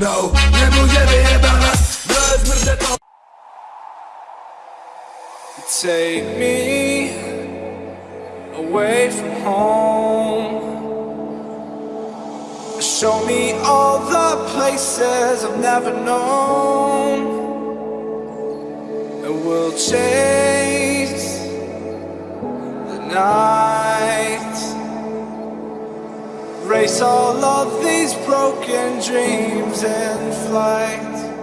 No, nie pójdziemy jebana Bez mrdę to Take me away from home. Show me all the places I've never known. And we'll chase the night. Race all of these broken dreams. And fly.